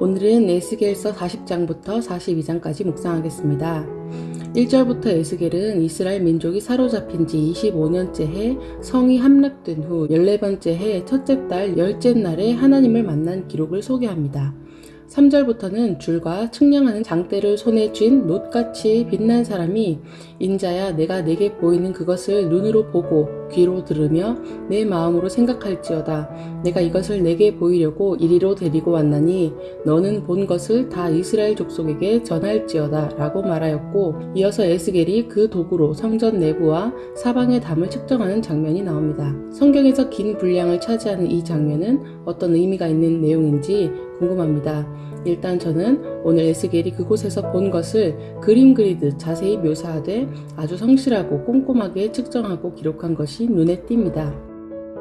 오늘은 에스겔서 40장부터 42장까지 묵상하겠습니다. 1절부터 에스겔은 이스라엘 민족이 사로잡힌 지 25년째 해 성이 함락된 후 14번째 해 첫째 달 열째 날에 하나님을 만난 기록을 소개합니다. 3절부터는 줄과 측량하는 장대를 손에 쥔 놋같이 빛난 사람이 인자야 내가 내게 보이는 그것을 눈으로 보고 귀로 들으며 내 마음으로 생각할지어다 내가 이것을 내게 보이려고 이리로 데리고 왔나니 너는 본 것을 다 이스라엘 족속에게 전할지어다 라고 말하였고 이어서 에스겔이 그 도구로 성전 내부와 사방의 담을 측정하는 장면이 나옵니다. 성경에서 긴 분량을 차지하는 이 장면은 어떤 의미가 있는 내용인지 궁금합니다. 일단 저는 오늘 에스겔이 그곳에서 본 것을 그림 그리듯 자세히 묘사하되 아주 성실하고 꼼꼼하게 측정하고 기록한 것이 눈에 띕니다.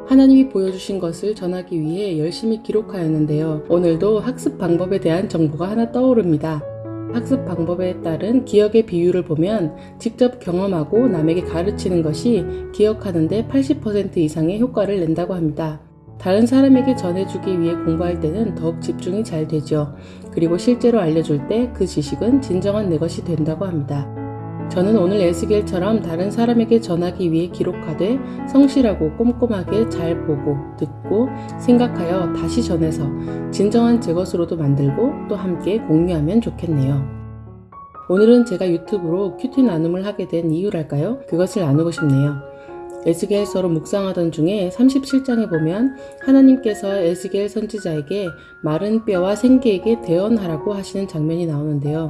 하나님이 보여주신 것을 전하기 위해 열심히 기록하였는데요. 오늘도 학습 방법에 대한 정보가 하나 떠오릅니다. 학습 방법에 따른 기억의 비율을 보면 직접 경험하고 남에게 가르치는 것이 기억하는데 80% 이상의 효과를 낸다고 합니다. 다른 사람에게 전해주기 위해 공부할 때는 더욱 집중이 잘 되죠. 그리고 실제로 알려줄 때 그 지식은 진정한 내 것이 된다고 합니다. 저는 오늘 에스겔처럼 다른 사람에게 전하기 위해 기록하되 성실하고 꼼꼼하게 잘 보고 듣고 생각하여 다시 전해서 진정한 제 것으로도 만들고 또 함께 공유하면 좋겠네요. 오늘은 제가 유튜브로 큐티 나눔을 하게 된 이유랄까요? 그것을 나누고 싶네요. 에스겔서로 묵상하던 중에 37장에 보면 하나님께서 에스겔 선지자에게 마른 뼈와 생기에게 대언하라고 하시는 장면이 나오는데요.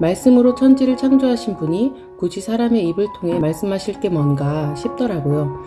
말씀으로 천지를 창조하신 분이 굳이 사람의 입을 통해 말씀하실 게 뭔가 싶더라고요.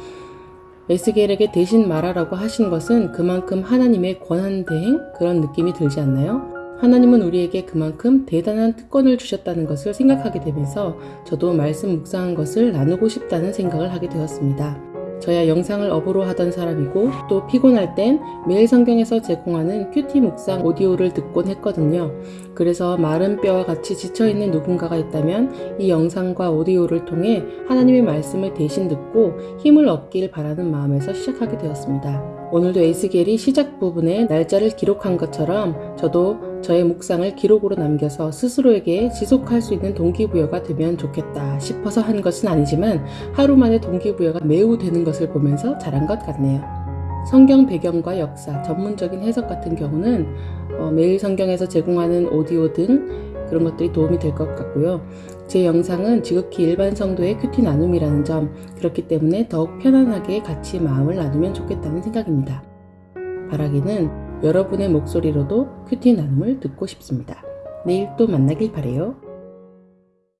에스겔에게 대신 말하라고 하신 것은 그만큼 하나님의 권한 대행 그런 느낌이 들지 않나요? 하나님은 우리에게 그만큼 대단한 특권을 주셨다는 것을 생각하게 되면서 저도 말씀 묵상한 것을 나누고 싶다는 생각을 하게 되었습니다. 저야 영상을 업으로 하던 사람이고 또 피곤할 땐 매일 성경에서 제공하는 큐티 묵상 오디오를 듣곤 했거든요. 그래서 마른 뼈와 같이 지쳐있는 누군가가 있다면 이 영상과 오디오를 통해 하나님의 말씀을 대신 듣고 힘을 얻길 바라는 마음에서 시작하게 되었습니다. 오늘도 에스겔이 시작 부분에 날짜를 기록한 것처럼 저도 저의 묵상을 기록으로 남겨서 스스로에게 지속할 수 있는 동기부여가 되면 좋겠다 싶어서 한 것은 아니지만 하루 만에 동기부여가 매우 되는 것을 보면서 잘한 것 같네요. 성경 배경과 역사, 전문적인 해석 같은 경우는 어, 매일 성경에서 제공하는 오디오 등 그런 것들이 도움이 될 것 같고요. 제 영상은 지극히 일반 성도의 큐티 나눔이라는 점, 그렇기 때문에 더욱 편안하게 같이 마음을 나누면 좋겠다는 생각입니다. 바라기는 여러분의 목소리로도 큐티 나눔을 듣고 싶습니다. 내일 또 만나길 바래요.